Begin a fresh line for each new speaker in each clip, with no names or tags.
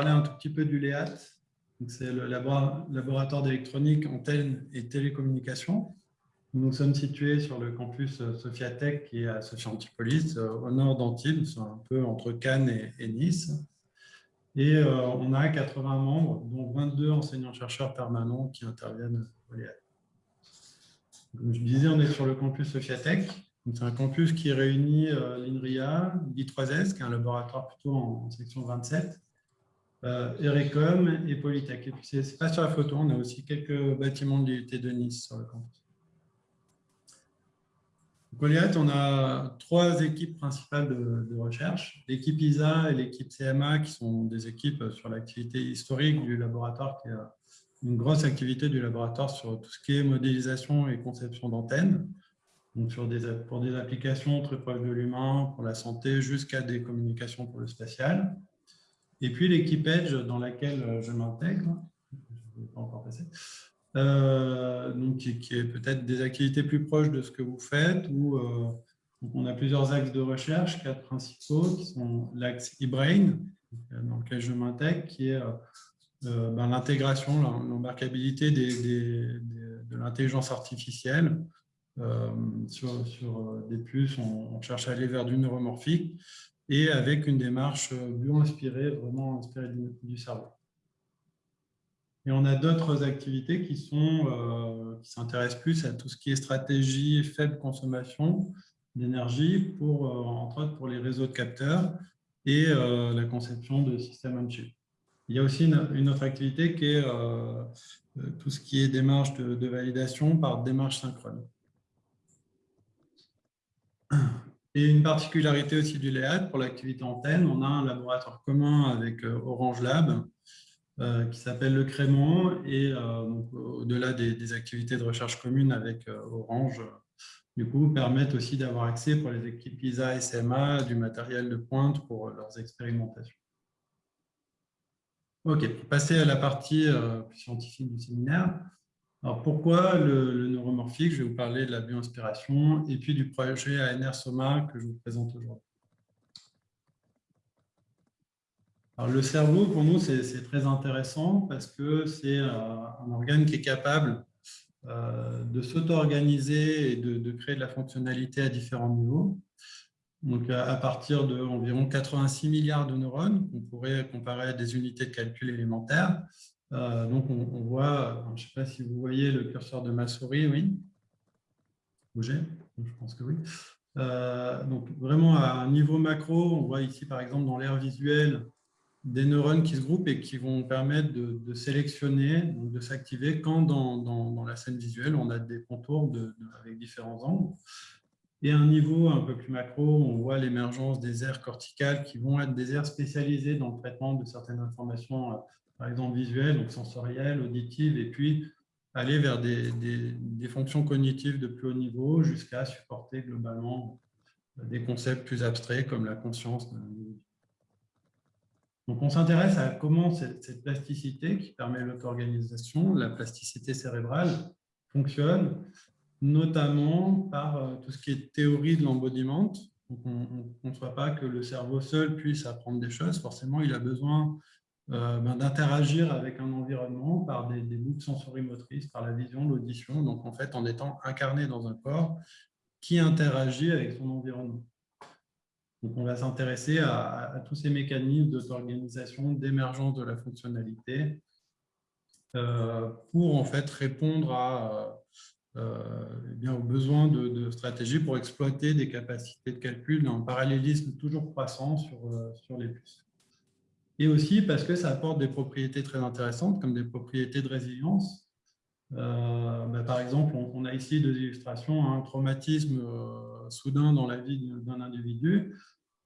parler un tout petit peu du LEAT. C'est le laboratoire d'électronique, antenne et télécommunications. Nous sommes situés sur le campus Sophiatech qui est à Sophia Antipolis, au nord d'Antibes, un peu entre Cannes et, Nice. Et euh, on a 80 membres, dont 22 enseignants-chercheurs permanents qui interviennent au LEAT. Comme je disais, on est sur le campus Sophiatech. C'est un campus qui réunit euh, l'INRIA, l'I3S, qui est un laboratoire plutôt en, section 27, euh, Erecom et Polytech. Et puis, ce n'est pas sur la photo, on a aussi quelques bâtiments de l'IUT de Nice sur le campus. Goliath, on a trois équipes principales de, recherche. L'équipe ISA et l'équipe CMA, qui sont des équipes sur l'activité historique du laboratoire, qui est une grosse activité du laboratoire sur tout ce qui est modélisation et conception d'antennes donc sur des, pour des applications très proches de l'humain, pour la santé, jusqu'à des communications pour le spatial. Et puis l'équipe Edge, dans laquelle euh, je m'intègre, je ne pas encore passer, euh, donc qui, est peut-être des activités plus proches de ce que vous faites, où euh, on a plusieurs axes de recherche, quatre principaux, qui sont l'axe e-brain, dans lequel je m'intègre, qui est ben, l'intégration, l'embarquabilité de l'intelligence artificielle. Sur, des puces, on, cherche à aller vers du neuromorphique et avec une démarche euh, bio-inspirée, vraiment inspirée du, cerveau. Et on a d'autres activités qui sont qui s'intéressent plus à tout ce qui est stratégie faible consommation d'énergie pour entre autres pour les réseaux de capteurs et la conception de systèmes on-chip. Il y a aussi une, autre activité qui est tout ce qui est démarche de, de validation par démarche synchrone. Et une particularité aussi du LEAD pour l'activité antenne, on a un laboratoire commun avec euh, Orange Lab euh, qui s'appelle le Crémont et euh, au-delà des, activités de recherche communes avec Orange, du coup, permettent aussi d'avoir accès pour les équipes ISA et SMA du matériel de pointe pour leurs expérimentations. Ok, pour passer à la partie scientifique du séminaire, alors pourquoi le, neuromorphique? Je vais vous parler de la bioinspiration et puis du projet ANR Soma que je vous présente aujourd'hui. Alors le cerveau, pour nous, c'est très intéressant parce que c'est euh, un organe qui est capable euh, de s'auto-organiser et de, créer de la fonctionnalité à différents niveaux. Donc, à partir d'environ 86 milliards de neurones, qu'on pourrait comparer à des unités de calcul élémentaires, euh, donc, on, voit, je ne sais pas si vous voyez le curseur de ma souris, oui Bouger Je pense que oui. Euh, donc, vraiment, à un niveau macro, on voit ici, par exemple, dans l'air visuel, des neurones qui se groupent et qui vont permettre de, sélectionner, de s'activer quand dans, la scène visuelle, on a des contours avec différents angles. Et à un niveau un peu plus macro, on voit l'émergence des aires corticales qui vont être des aires spécialisées dans le traitement de certaines informations par exemple visuelle, donc sensorielle, auditive, et puis aller vers des, fonctions cognitives de plus haut niveau jusqu'à supporter globalement des concepts plus abstraits comme la conscience Donc, on s'intéresse à comment cette, plasticité qui permet l'auto-organisation, la plasticité cérébrale, fonctionne, notamment par euh, tout ce qui est théorie de l'embodiment. On ne conçoit pas que le cerveau seul puisse apprendre des choses. Forcément, il a besoin euh, ben, d'interagir avec un environnement par des, boucles sensorimotrices, par la vision, l'audition, donc en fait en étant incarné dans un corps qui interagit avec son environnement. Donc on va s'intéresser à, tous ces mécanismes d'auto-organisation, d'émergence de la fonctionnalité euh, pour en fait répondre euh, eh aux besoins de, de, stratégies pour exploiter des capacités de calcul un parallélisme toujours croissant sur, sur les puces et aussi parce que ça apporte des propriétés très intéressantes, comme des propriétés de résilience. Euh, bah, par exemple, on, a ici deux illustrations, un traumatisme euh, soudain dans la vie d'un individu,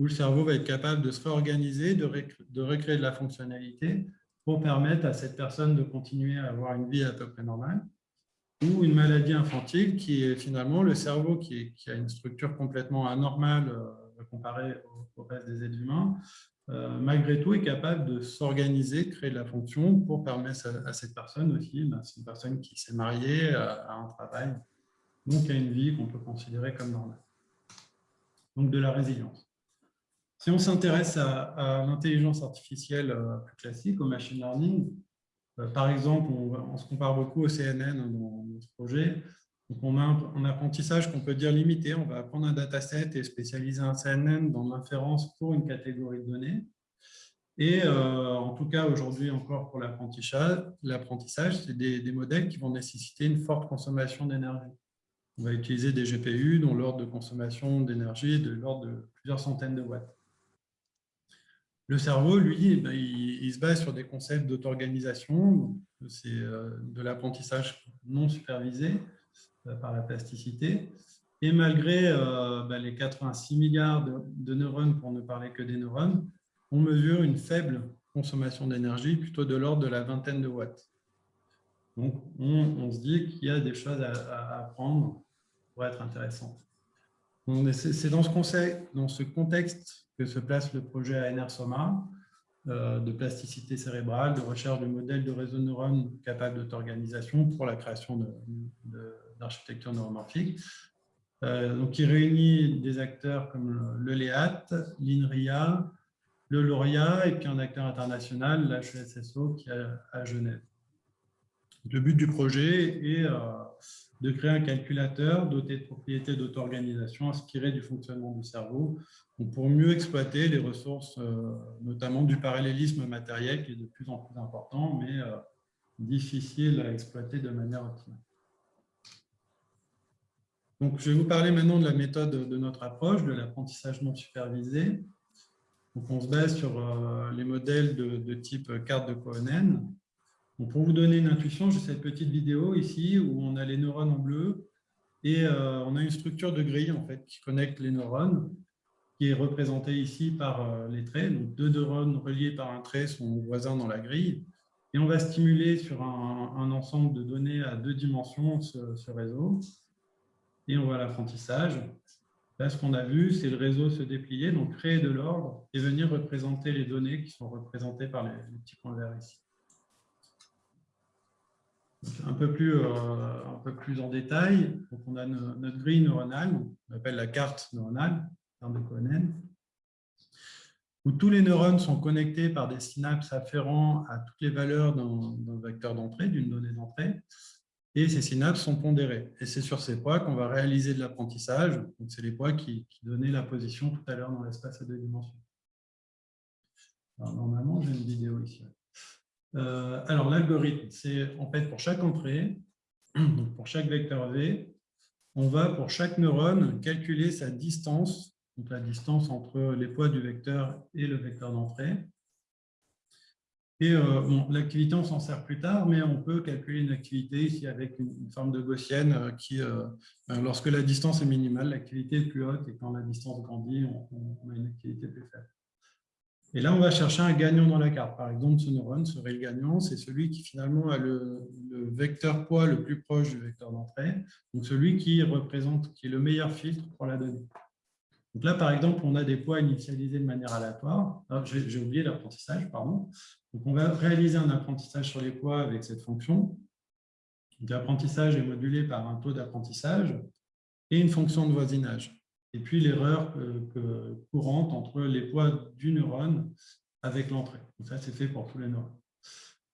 où le cerveau va être capable de se réorganiser, de, de recréer de la fonctionnalité pour permettre à cette personne de continuer à avoir une vie à peu près normale, ou une maladie infantile qui est finalement le cerveau qui, a une structure complètement anormale euh, comparée au, au reste des êtres humains, euh, malgré tout, est capable de s'organiser, créer de la fonction pour permettre à, cette personne aussi, ben, c'est une personne qui s'est mariée, a, un travail, donc a une vie qu'on peut considérer comme normale. Donc de la résilience. Si on s'intéresse à, l'intelligence artificielle euh, plus classique, au machine learning, euh, par exemple, on, se compare beaucoup au CNN hein, dans notre projet. Donc on a un, apprentissage qu'on peut dire limité. On va apprendre un dataset et spécialiser un CNN dans l'inférence pour une catégorie de données. Et euh, en tout cas, aujourd'hui encore pour l'apprentissage, c'est des, des, modèles qui vont nécessiter une forte consommation d'énergie. On va utiliser des GPU dont l'ordre de consommation d'énergie est de l'ordre de plusieurs centaines de watts. Le cerveau, lui, eh ben, il, se base sur des concepts d'auto-organisation, c'est euh, de l'apprentissage non supervisé par la plasticité. Et malgré euh, ben, les 86 milliards de, neurones, pour ne parler que des neurones, on mesure une faible consommation d'énergie, plutôt de l'ordre de la vingtaine de watts. Donc, on, se dit qu'il y a des choses à, apprendre pour être intéressant. C'est dans, ce contexte que se place le projet ANR Soma euh, de plasticité cérébrale, de recherche de modèles de réseau de neurones capables d'auto-organisation pour la création d'architecture neuromorphique. Euh, donc, qui réunit des acteurs comme le LEAT, l'INRIA, le LORIA et puis un acteur international, l'HESSO, qui est à Genève. Le but du projet est euh, de créer un calculateur doté de propriétés d'auto-organisation inspiré du fonctionnement du cerveau pour mieux exploiter les ressources, euh, notamment du parallélisme matériel qui est de plus en plus important, mais euh, difficile à exploiter de manière optimale. Donc, je vais vous parler maintenant de la méthode de notre approche, de l'apprentissage non supervisé. On se base sur euh, les modèles de, type carte de Cohen. Pour vous donner une intuition, j'ai cette petite vidéo ici où on a les neurones en bleu et on a une structure de grille en fait, qui connecte les neurones qui est représenté ici par euh, les traits. Donc, deux neurones reliés par un trait sont voisins dans la grille. Et on va stimuler sur un, ensemble de données à deux dimensions ce, réseau. Et on voit l'apprentissage. Là, ce qu'on a vu, c'est le réseau se déplier, donc créer de l'ordre et venir représenter les données qui sont représentées par les, petits points verts ici. Un peu, plus, euh, un peu plus en détail, donc on a notre grille neuronale, on appelle la carte neuronale de Cohen, où tous les neurones sont connectés par des synapses afférents à toutes les valeurs d'un vecteur d'entrée, d'une donnée d'entrée, et ces synapses sont pondérées. Et c'est sur ces poids qu'on va réaliser de l'apprentissage. C'est les poids qui, donnaient la position tout à l'heure dans l'espace à deux dimensions. normalement, j'ai une vidéo ici. Euh, alors, l'algorithme, c'est en fait pour chaque entrée, donc pour chaque vecteur V, on va pour chaque neurone calculer sa distance donc la distance entre les poids du vecteur et le vecteur d'entrée. Et euh, l'activité, on s'en sert plus tard, mais on peut calculer une activité ici avec une, forme de gaussienne euh, qui, ben, lorsque la distance est minimale, l'activité est plus haute et quand la distance grandit, on, a une activité plus faible. Et là, on va chercher un gagnant dans la carte. Par exemple, ce neurone serait le gagnant, c'est celui qui finalement a le, vecteur poids le plus proche du vecteur d'entrée, donc celui qui représente, qui est le meilleur filtre pour la donnée. Donc là, par exemple, on a des poids initialisés de manière aléatoire. Ah, j'ai oublié l'apprentissage, pardon. Donc, on va réaliser un apprentissage sur les poids avec cette fonction. L'apprentissage est modulé par un taux d'apprentissage et une fonction de voisinage. Et puis, l'erreur courante entre les poids du neurone avec l'entrée. Ça, c'est fait pour tous les neurones.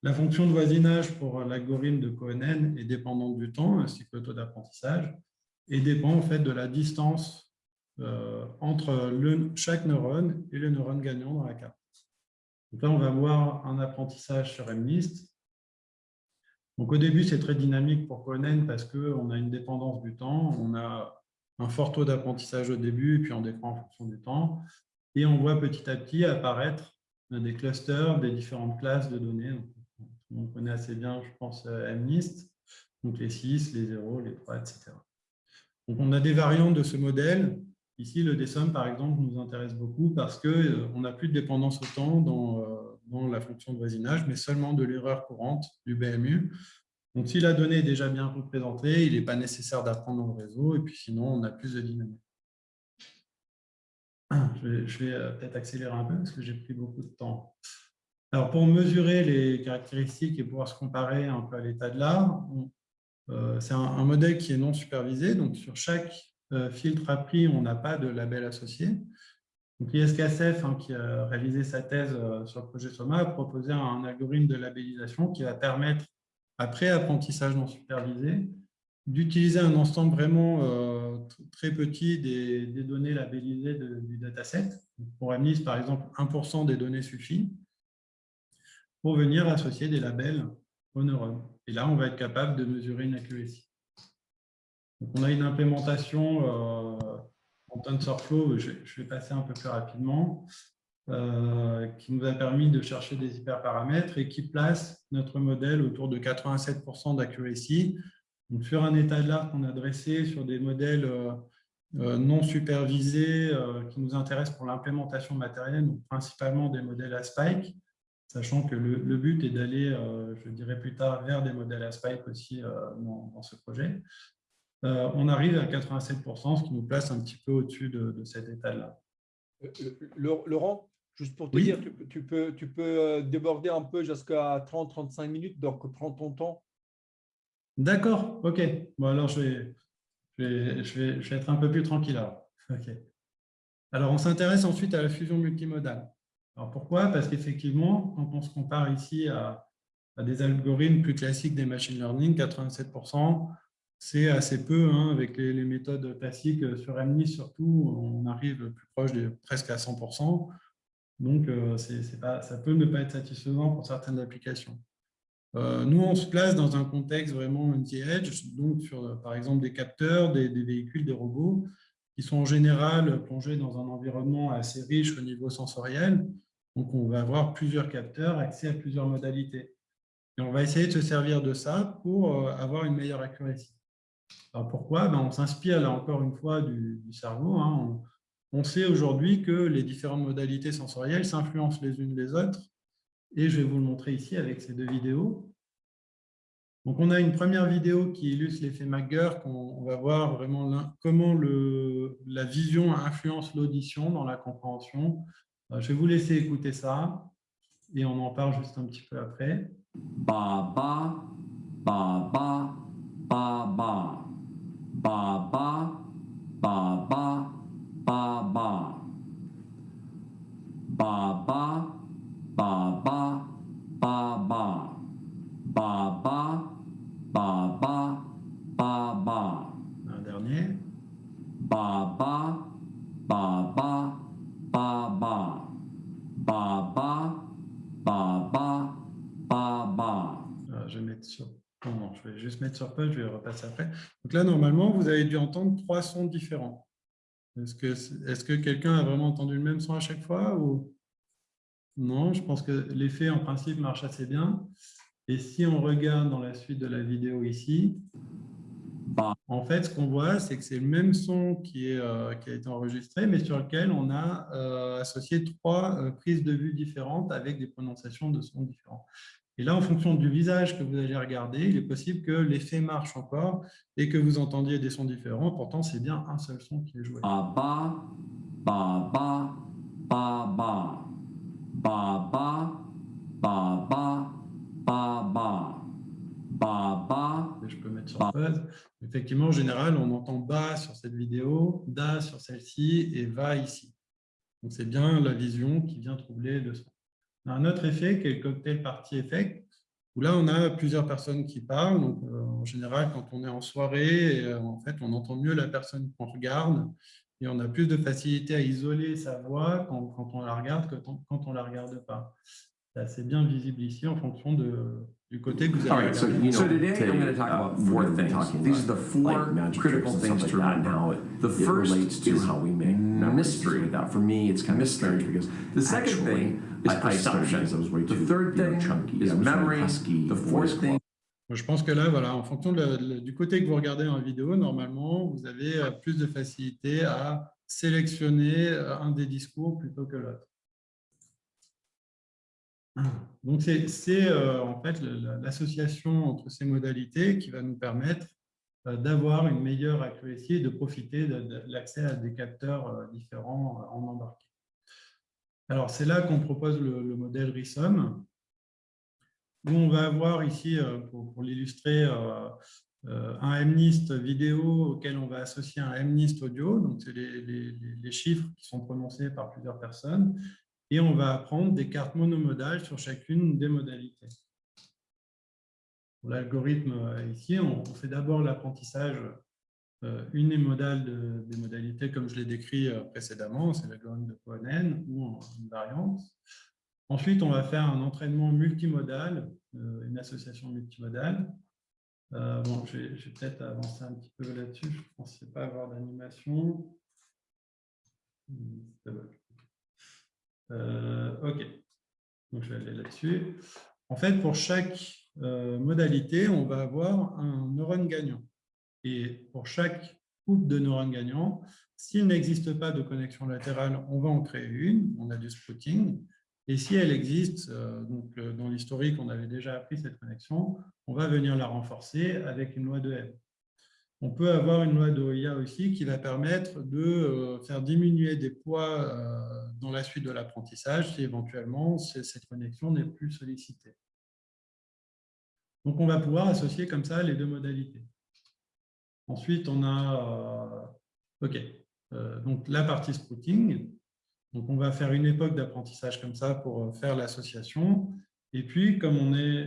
La fonction de voisinage pour l'algorithme de Cohen est dépendante du temps, ainsi que le taux d'apprentissage, et dépend en fait de la distance euh, entre chaque neurone et le neurone gagnant dans la carte. Donc là, on va voir un apprentissage sur MNIST. Donc au début, c'est très dynamique pour Cohen parce qu'on a une dépendance du temps, on a un fort taux d'apprentissage au début, puis on décroît en fonction du temps. Et on voit petit à petit apparaître des clusters des différentes classes de données. on connaît assez bien, je pense, MNIST, donc les 6, les 0, les 3, etc. Donc on a des variantes de ce modèle Ici, le DSOM, par exemple, nous intéresse beaucoup parce qu'on euh, n'a plus de dépendance au temps euh, dans, la fonction de voisinage, mais seulement de l'erreur courante du BMU. Donc, si la donnée est déjà bien représentée, il n'est pas nécessaire d'apprendre le réseau, et puis sinon, on a plus de dynamique. Je vais, euh, peut-être accélérer un peu parce que j'ai pris beaucoup de temps. Alors, pour mesurer les caractéristiques et pouvoir se comparer un peu à l'état de l'art, c'est un, modèle qui est non supervisé. Donc, sur chaque euh, filtre appris, on n'a pas de label associé. Donc, l'ISKSF, hein, qui a réalisé sa thèse euh, sur le projet SOMA, a proposé un algorithme de labellisation qui va permettre, après apprentissage non supervisé, d'utiliser un ensemble vraiment euh, très petit des, données labellisées du dataset. Pour MNIST, par exemple, 1% des données suffit pour venir associer des labels aux neurones. Et là, on va être capable de mesurer une accuracy. Donc, on a une implémentation euh, en TensorFlow, je, vais passer un peu plus rapidement, qui nous a permis de chercher des hyperparamètres et qui place notre modèle autour de 87% d'accuracy. Sur un état de l'art qu'on a dressé sur des modèles euh, non supervisés qui nous intéressent pour l'implémentation matérielle, donc principalement des modèles à spike, sachant que le, but est d'aller, euh, je dirais plus tard, vers des modèles à spike aussi euh, dans, ce projet. Euh, on arrive à 87%, ce qui nous place un petit peu au-dessus de, cet état-là.
Laurent, juste pour te dire, tu, peux, tu peux déborder un peu jusqu'à 30-35 minutes, donc prends ton temps.
D'accord, ok. Bon, alors je vais, je vais, je vais, être un peu plus tranquille. Alors, alors on s'intéresse ensuite à la fusion multimodale. Alors pourquoi? Parce qu'effectivement, quand on se compare ici à, des algorithmes plus classiques des machine learning, 87%, c'est assez peu. Hein, avec les, méthodes classiques sur MNIST surtout, on arrive plus proche de presque à 100%. Donc, euh, pas, ça peut ne pas être satisfaisant pour certaines applications. Euh, nous, on se place dans un contexte vraiment on the edge, donc sur, par exemple, des capteurs, des, véhicules, des robots, qui sont en général plongés dans un environnement assez riche au niveau sensoriel. Donc, on va avoir plusieurs capteurs, accès à plusieurs modalités. Et on va essayer de se servir de ça pour euh, avoir une meilleure accuracy. Alors, pourquoi? Ben, On s'inspire, là encore une fois, du, cerveau. Hein on sait aujourd'hui que les différentes modalités sensorielles s'influencent les unes les autres. Et je vais vous le montrer ici avec ces deux vidéos. Donc, on a une première vidéo qui illustre l'effet Magger, qu'on va voir vraiment comment la vision influence l'audition dans la compréhension. Euh, je vais vous laisser écouter ça et on en parle juste un petit peu après.
Ba ba ba ba ba ba ba ba
Donc là, normalement, vous avez dû entendre trois sons différents. Est-ce que, est que quelqu'un a vraiment entendu le même son à chaque fois. Non, je pense que l'effet, en principe, marche assez bien. Et si on regarde dans la suite de la vidéo ici, en fait, ce qu'on voit, c'est que c'est le même son qui, euh, a été enregistré, mais sur lequel on a euh, associé trois euh, prises de vue différentes avec des prononciations de sons différents. Et là, en fonction du visage que vous allez regarder, il est possible que l'effet marche encore et que vous entendiez des sons différents. Pourtant, c'est bien un seul son qui est joué.
Ba, ba, ba, ba, ba, ba, ba, ba, ba, ba, ba, ba. Ba, ba,
je peux mettre sur pause. Effectivement, en général, on entend bas sur cette vidéo, da sur celle-ci et va ici. Donc, c'est bien la vision qui vient troubler le son. Un autre effet qui est le cocktail party effect, où là, on a plusieurs personnes qui parlent. Donc, euh, en général, quand on est en soirée, euh, en fait, on entend mieux la personne qu'on regarde et on a plus de facilité à isoler sa voix quand, quand on la regarde que quand on ne la regarde pas. C'est assez bien visible ici en fonction de, du côté que vous avez.
All right, so, you know, so today I'm going to talk about four things. These are the four like critical things to like remember. It, the it first relates to is how we make mystery. That for me, it's kind mystery. of strange because the second thing is I, perception. I those way too, the third thing know, chunky. is memory. Husky, the fourth thing.
Je pense que là, voilà, en fonction de du côté que vous regardez en vidéo, normalement, vous avez euh, plus de facilité à sélectionner euh, un des discours plutôt que l'autre. Donc, c'est euh, en fait l'association entre ces modalités qui va nous permettre euh, d'avoir une meilleure accuracy et de profiter de, l'accès à des capteurs euh, différents en embarqué. Alors, c'est là qu'on propose le, modèle RISOM, où on va avoir ici, pour, l'illustrer, euh, un MNIST vidéo auquel on va associer un MNIST audio, donc c'est les, les, chiffres qui sont prononcés par plusieurs personnes, et on va apprendre des cartes monomodales sur chacune des modalités. L'algorithme ici, on, fait d'abord l'apprentissage euh, unimodal des modalités comme je l'ai décrit euh, précédemment, c'est l'algorithme de Cohen ou une variante. Ensuite, on va faire un entraînement multimodal, une association multimodale, euh, bon, je vais, peut-être avancer un petit peu là-dessus. Je ne pensais pas avoir d'animation. Euh, OK. Donc, je vais aller là-dessus. En fait, pour chaque euh, modalité, on va avoir un neurone gagnant. Et pour chaque couple de neurones gagnants, s'il n'existe pas de connexion latérale, on va en créer une. On a du splitting. Et si elle existe, euh, donc euh, dans l'historique, on avait déjà appris cette connexion, on va venir la renforcer avec une loi de M. On peut avoir une loi d'OIA aussi qui va permettre de euh, faire diminuer des poids dans la suite de l'apprentissage si éventuellement cette connexion n'est plus sollicitée. Donc, on va pouvoir associer comme ça les deux modalités. Ensuite, on a OK, donc la partie sprouting. Donc, on va faire une époque d'apprentissage comme ça pour euh, faire l'association. Et puis, comme on est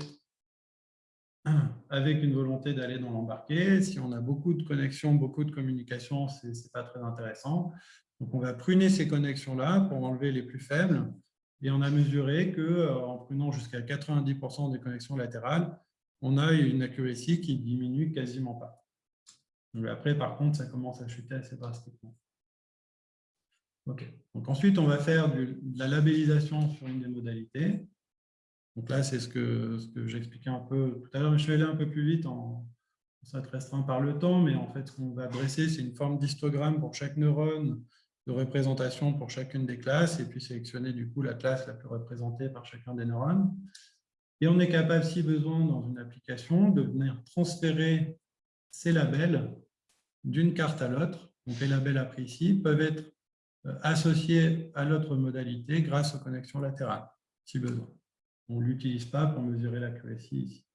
avec une volonté d'aller dans l'embarqué, si on a beaucoup de connexions, beaucoup de communications, ce n'est pas très intéressant. Donc, on va pruner ces connexions-là pour enlever les plus faibles. Et on a mesuré qu'en euh, prunant jusqu'à 90% des connexions latérales, on a une accuracy qui diminue quasiment pas. Après, par contre, ça commence à chuter assez drastiquement. Donc ensuite, on va faire de la labellisation sur une des modalités. Donc là, c'est ce que, ce que j'expliquais un peu tout à l'heure. Je vais aller un peu plus vite, en, ça te restreint par le temps, mais en fait, ce qu'on va dresser, c'est une forme d'histogramme pour chaque neurone, de représentation pour chacune des classes, et puis sélectionner du coup la classe la plus représentée par chacun des neurones. Et on est capable, si besoin, dans une application, de venir transférer ces labels d'une carte à l'autre. Donc les labels appris ici peuvent être euh, associé à l'autre modalité grâce aux connexions latérales, si besoin. On ne l'utilise pas pour mesurer l'accuracy ici.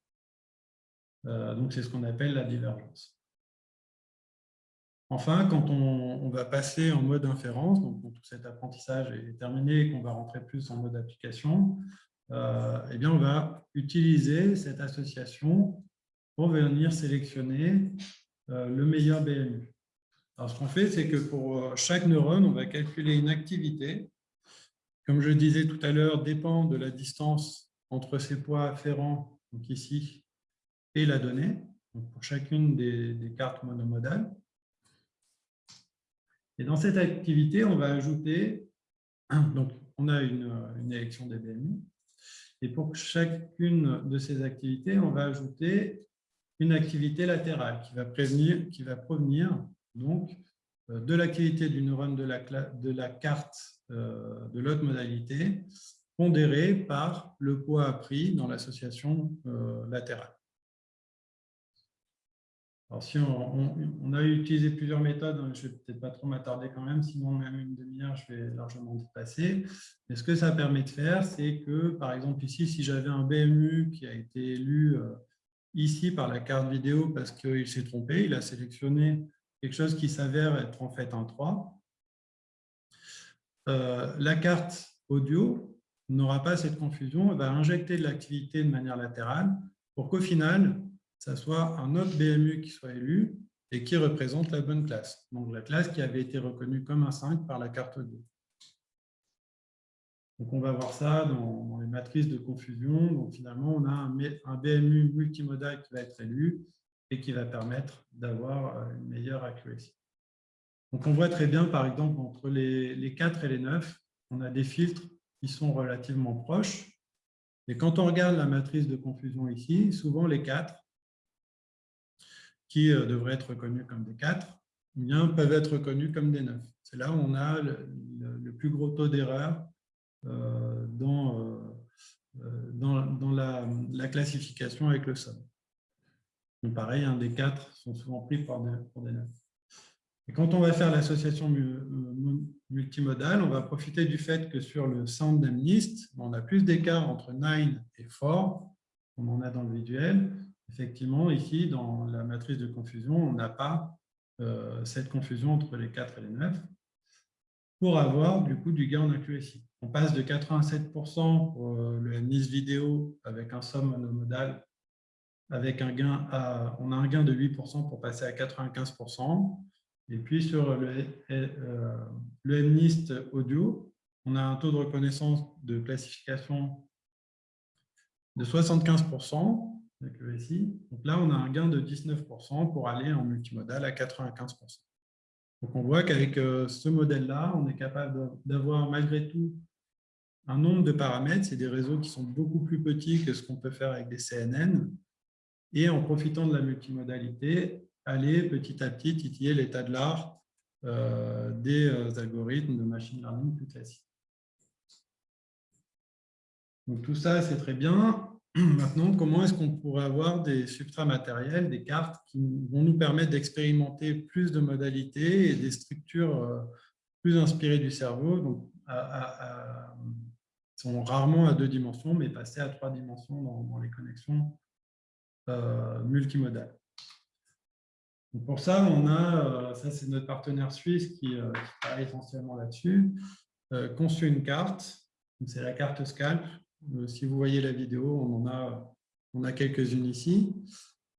Euh, donc, c'est ce qu'on appelle la divergence. Enfin, quand on, va passer en mode inférence, donc tout cet apprentissage est terminé et qu'on va rentrer plus en mode application, euh, eh bien, on va utiliser cette association pour venir sélectionner le meilleur BMU. Alors, ce qu'on fait, c'est que pour euh, chaque neurone, on va calculer une activité. Comme je disais tout à l'heure, dépend de la distance entre ces poids afférents, donc ici, et la donnée, pour chacune des, cartes monomodales. Et dans cette activité, on va ajouter, donc on a une, une élection des BMI, et pour chacune de ces activités, on va ajouter une activité latérale qui va, prévenir, qui va provenir donc euh, de l'activité du neurone de la, de la carte euh, de l'autre modalité pondérée par le poids appris dans l'association euh, latérale. Alors, si on, a utilisé plusieurs méthodes, hein, je ne vais peut-être pas trop m'attarder quand même, sinon même une demi-heure, je vais largement dépasser. Mais ce que ça permet de faire, c'est que, par exemple, ici, si j'avais un BMU qui a été lu ici par la carte vidéo parce qu'il s'est trompé, il a sélectionné quelque chose qui s'avère être en fait un 3. Euh, la carte audio n'aura pas cette confusion, elle va injecter de l'activité de manière latérale pour qu'au final, ça soit un autre BMU qui soit élu et qui représente la bonne classe. Donc la classe qui avait été reconnue comme un 5 par la carte audio. Donc on va voir ça dans, les matrices de confusion. Donc finalement, on a un BMU multimodal qui va être élu et qui va permettre d'avoir euh, une meilleure accuracy. Donc, on voit très bien, par exemple, entre les, 4 et les 9, on a des filtres qui sont relativement proches. Et quand on regarde la matrice de confusion ici, souvent les 4, qui euh, devraient être reconnus comme des 4, eh bien, peuvent être reconnus comme des 9. C'est là où on a le, plus gros taux d'erreur euh, dans, dans, la, la, classification avec le somme pareil, un des quatre sont souvent pris pour des, neuf. Et quand on va faire l'association multimodale, on va profiter du fait que sur le sound d'Amnist, on a plus d'écart entre 9 et 4, comme on a dans le visuel. effectivement, ici, dans la matrice de confusion, on n'a pas euh, cette confusion entre les 4 et les 9 pour avoir du coup du gain en accuracy. On passe de 87% pour euh, le NIS vidéo avec un somme monomodal gain on a un gain de 8% pour passer à 95%. Et puis sur le, euh, MNIST audio, on a un taux de reconnaissance de classification de 75% Donc là, on a un gain de 19% pour aller en multimodal à 95%. Donc on voit qu'avec euh, ce modèle-là, on est capable d'avoir malgré tout un nombre de paramètres. C'est des réseaux qui sont beaucoup plus petits que ce qu'on peut faire avec des CNN. Et en profitant de la multimodalité, aller petit à petit titiller l'état de l'art euh, des euh, algorithmes de machine learning plus classiques. Donc tout ça, c'est très bien. Maintenant, comment est-ce qu'on pourrait avoir des substrats matériels, des cartes qui vont nous permettre d'expérimenter plus de modalités et des structures euh, plus inspirées du cerveau, donc sont rarement à deux dimensions, mais passées à trois dimensions dans, les connexions multimodales pour ça, on a, euh, ça c'est notre partenaire suisse qui, euh, travaille essentiellement là-dessus, euh, conçu une carte. C'est la carte Scalp. Si vous voyez la vidéo, on en a, a quelques-unes ici.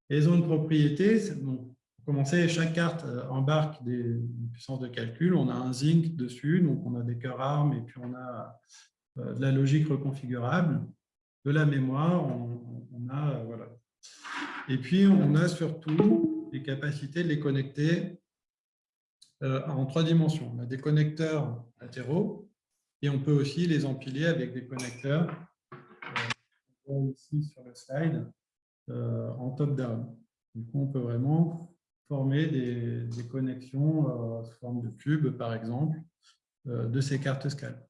Elles ont une propriété. pour commencer, chaque carte embarque des puissances de calcul. On a un zinc dessus, donc on a des cœurs armes et puis on a de la logique reconfigurable, de la mémoire. on a, voilà. Et puis, on a surtout les capacités de les connecter euh, en trois dimensions. On a des connecteurs latéraux et on peut aussi les empiler avec des connecteurs, euh, ici sur le slide, euh, en top-down. Du coup, on peut vraiment former des, connexions sous forme de cubes, par exemple, de ces cartes scale.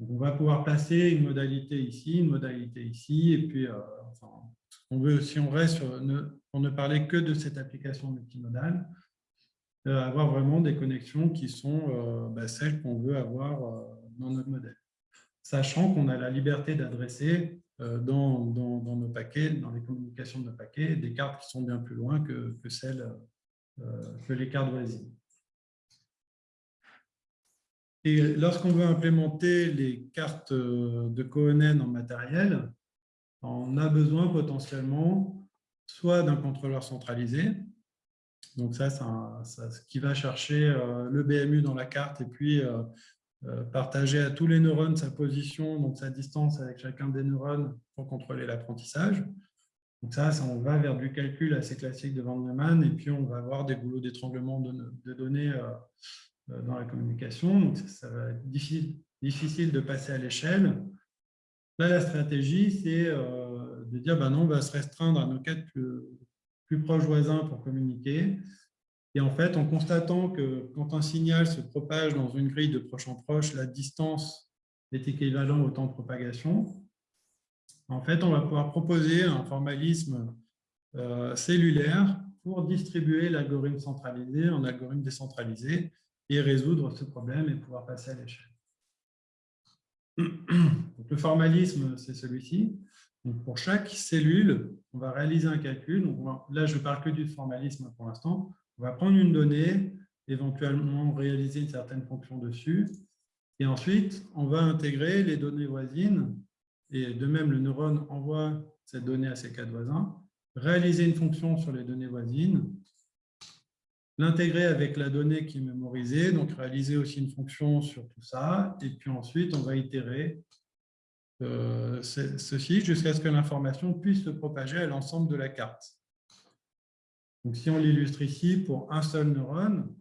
on va pouvoir placer une modalité ici, une modalité ici, et puis on veut, si on reste sur, pour ne parler que de cette application multimodale, euh, avoir vraiment des connexions qui sont euh, bah, celles qu'on veut avoir euh, dans notre modèle. Sachant qu'on a la liberté d'adresser dans, dans, nos paquets, dans les communications de nos paquets, des cartes qui sont bien plus loin que, que celles que les cartes voisines. Et lorsqu'on veut implémenter les cartes de Cohen en matériel, on a besoin potentiellement soit d'un contrôleur centralisé. Donc ça, c'est ce qui va chercher euh, le BMU dans la carte et puis euh, euh, partager à tous les neurones sa position, donc sa distance avec chacun des neurones pour contrôler l'apprentissage. Donc ça, ça, on va vers du calcul assez classique de Van Neumann et puis on va avoir des goulots d'étranglement de, données dans la communication. Donc ça, va être difficile de passer à l'échelle. Là, la stratégie, c'est de dire ben non, on va se restreindre à nos quatre plus, proches voisins pour communiquer. Et en fait, en constatant que quand un signal se propage dans une grille de proche en proche, la distance est équivalente au temps de propagation, en fait, on va pouvoir proposer un formalisme euh, cellulaire pour distribuer l'algorithme centralisé en algorithme décentralisé et résoudre ce problème et pouvoir passer à l'échelle. Le formalisme, c'est celui-ci pour chaque cellule, on va réaliser un calcul. là, je ne parle que du formalisme pour l'instant. On va prendre une donnée, éventuellement réaliser une certaine fonction dessus. Et ensuite, on va intégrer les données voisines. Et de même, le neurone envoie cette donnée à ses quatre voisins, réaliser une fonction sur les données voisines, l'intégrer avec la donnée qui est mémorisée, donc réaliser aussi une fonction sur tout ça. Et puis ensuite, on va itérer euh, ceci jusqu'à ce que l'information puisse se propager à l'ensemble de la carte. Donc, si on l'illustre ici pour un seul neurone,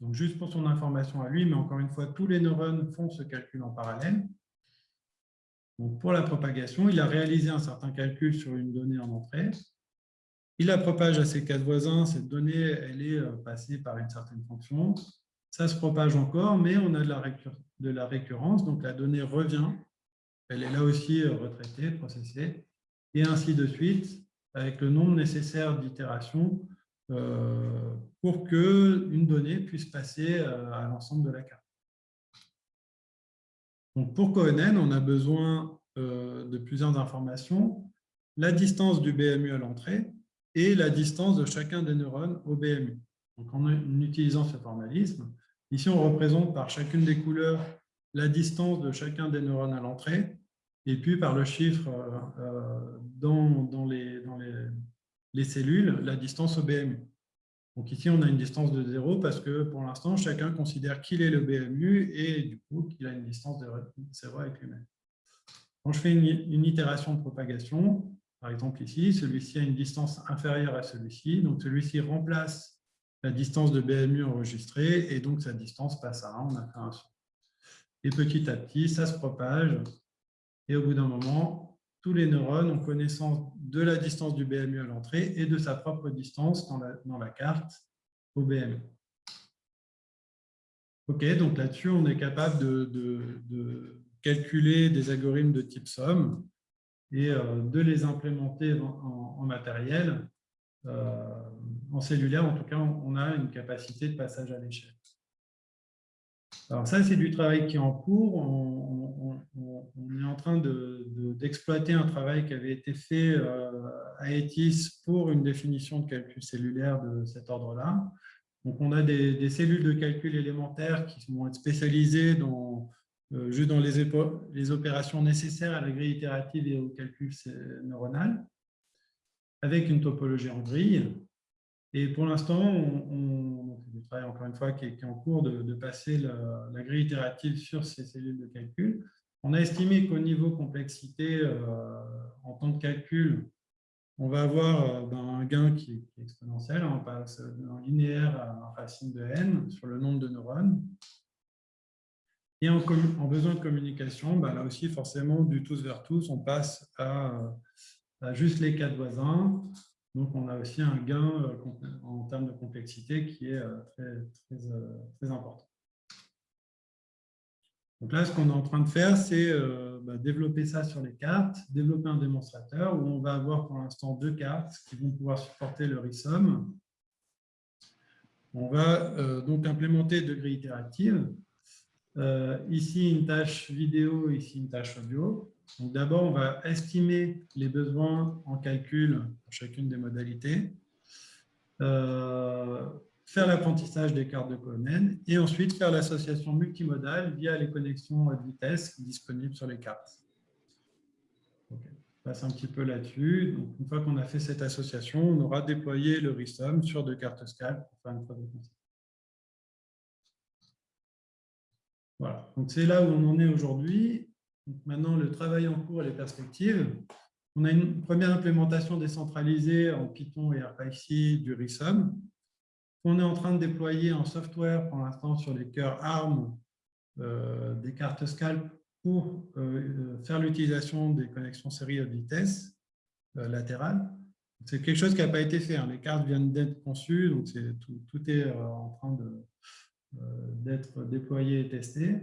donc juste pour son information à lui, mais encore une fois, tous les neurones font ce calcul en parallèle. Donc, pour la propagation, il a réalisé un certain calcul sur une donnée en entrée. Il la propage à ses quatre voisins. Cette donnée, elle est euh, passée par une certaine fonction. Ça se propage encore, mais on a de la, de la récurrence. Donc, la donnée revient elle est là aussi euh, retraitée, processée, et ainsi de suite, avec le nombre nécessaire d'itérations euh, pour qu'une donnée puisse passer euh, à l'ensemble de la carte. Donc pour Cohen, on a besoin de plusieurs informations. la distance du BMU à l'entrée et la distance de chacun des neurones au BMU. Donc, en utilisant ce formalisme, ici, on représente par chacune des couleurs la distance de chacun des neurones à l'entrée, et puis par le chiffre euh, dans, les, les, les, cellules, la distance au BMU. Donc ici, on a une distance de 0 parce que pour l'instant, chacun considère qu'il est le BMU et du coup qu'il a une distance de 0 avec lui-même. Quand je fais une, une, itération de propagation, par exemple ici, celui-ci a une distance inférieure à celui-ci, donc celui-ci remplace la distance de BMU enregistrée et donc sa distance passe à 1, on a fait un son. Et petit à petit, ça se propage et au bout d'un moment, tous les neurones ont connaissance de la distance du BMU à l'entrée et de sa propre distance dans la, dans la carte au BMU. OK, donc là-dessus, on est capable de, de, calculer des algorithmes de type somme et euh, de les implémenter en, matériel. Euh, en cellulaire, en tout cas, on a une capacité de passage à l'échelle. Alors ça, c'est du travail qui est en cours. On, est en train d'exploiter un travail qui avait été fait euh, à ETIS pour une définition de calcul cellulaire de cet ordre-là. Donc, on a des, cellules de calcul élémentaires qui vont être spécialisées dans, euh, juste dans les, opérations nécessaires à la grille itérative et au calcul neuronal, avec une topologie en grille. Et pour l'instant, on, du travail, encore une fois, qui est, en cours de, passer la, grille itérative sur ces cellules de calcul. On a estimé qu'au niveau complexité, euh, en temps de calcul, on va avoir euh, ben, un gain qui est, exponentiel. On passe d'un linéaire à un racine de n sur le nombre de neurones. Et en, besoin de communication, ben, là aussi, forcément, du tous vers tous, on passe à, à juste les quatre voisins. Donc, on a aussi un gain euh, en termes de complexité qui est euh, très, euh, très, important. Donc là, ce qu'on est en train de faire, c'est bah, développer ça sur les cartes, développer un démonstrateur où on va avoir pour l'instant deux cartes qui vont pouvoir supporter le RISOM. On va donc implémenter deux grilles ici, une tâche vidéo, ici, une tâche audio. D'abord, on va estimer les besoins en calcul chacune des modalités, euh, faire l'apprentissage des cartes de Cohen et ensuite faire l'association multimodale via les connexions à vitesse disponibles sur les cartes. on passe un petit peu là-dessus. Une fois qu'on a fait cette association, on aura déployé le RISOM sur deux cartes scalp pour faire une preuve de concept. Voilà, donc c'est là où on en est aujourd'hui maintenant, le travail en cours et les perspectives. On a une première implémentation décentralisée en Python et RPyC du RISOM. On est en train de déployer en software pour l'instant sur les cœurs ARM euh, des cartes scalp pour euh, faire l'utilisation des connexions série haute vitesse euh, latérales. C'est quelque chose qui n'a pas été fait. Hein. Les cartes viennent d'être conçues, donc tout, est en train d'être déployé et testé.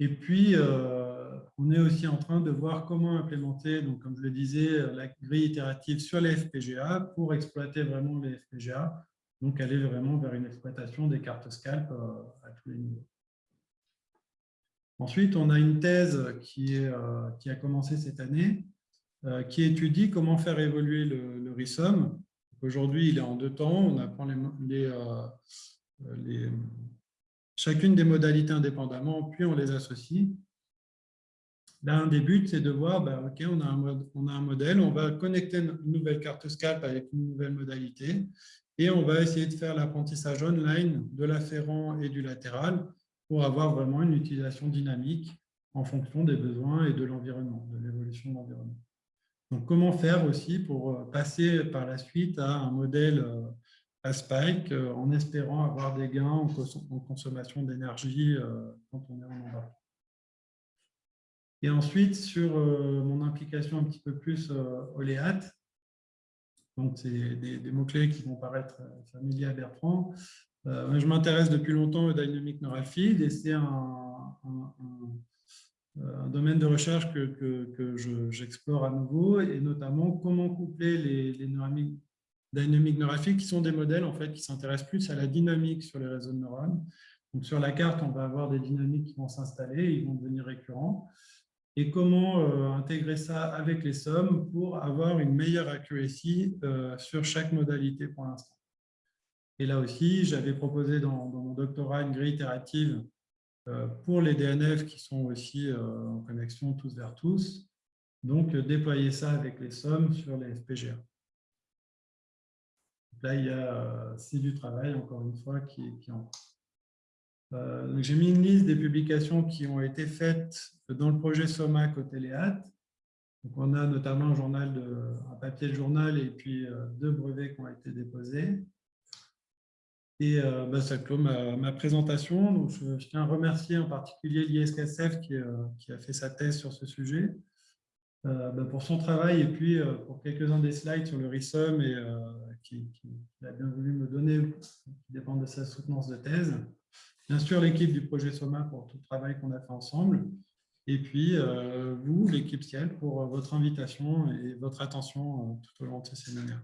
Et puis, euh, on est aussi en train de voir comment implémenter, donc, comme je le disais, la grille itérative sur les FPGA pour exploiter vraiment les FPGA, donc aller vraiment vers une exploitation des cartes scalp euh, à tous les niveaux. Ensuite, on a une thèse qui, est, euh, qui a commencé cette année, qui étudie comment faire évoluer le, le RISOM. Aujourd'hui, il est en deux temps. On apprend les, les, les chacune des modalités indépendamment, puis on les associe. Là, un des buts, c'est de voir, bah, on a, un modèle, on va connecter une nouvelle carte scalp avec une nouvelle modalité, et on va essayer de faire l'apprentissage online de l'afférent et du latéral pour avoir vraiment une utilisation dynamique en fonction des besoins et de l'environnement, de l'évolution de l'environnement. Donc, comment faire aussi pour passer par la suite à un modèle euh, à Spike euh, en espérant avoir des gains en, consommation d'énergie euh, quand on est en embarque. Et ensuite, sur euh, mon implication un petit peu plus OLEAT, donc c'est des, mots-clés qui vont paraître familiers à Bertrand. je m'intéresse depuis longtemps au Dynamic Neural et c'est un, domaine de recherche que, que, j'explore à nouveau et notamment comment coupler les, les dynamiques neurographiques qui sont des modèles en fait, qui s'intéressent plus à la dynamique sur les réseaux de neurones. Donc, sur la carte, on va avoir des dynamiques qui vont s'installer, ils vont devenir récurrents. et comment euh, intégrer ça avec les sommes pour avoir une meilleure accuracy euh, sur chaque modalité pour l'instant? Et là aussi, j'avais proposé dans, dans, mon doctorat une grille itérative euh, pour les DNF qui sont aussi en connexion tous vers tous, donc déployer ça avec les sommes sur les FPGA. Là, il y a, c'est du travail, encore une fois, qui, qui en. Euh, j'ai mis une liste des publications qui ont été faites dans le projet SOMA côté Léat. Donc, on a notamment un, journal un papier de journal et puis euh, deux brevets qui ont été déposés. Et euh, bah, ça clôt ma, présentation. Donc, je, tiens à remercier en particulier l'ISKSF qui, qui, a fait sa thèse sur ce sujet bah, pour son travail et puis pour quelques-uns des slides sur le RISOM et qui, a bien voulu me donner, qui dépend de sa soutenance de thèse. Bien sûr, l'équipe du projet SOMA pour tout le travail qu'on a fait ensemble. Et puis, euh, vous, l'équipe Ciel, pour votre invitation et votre attention euh, tout au long de ce séminaire.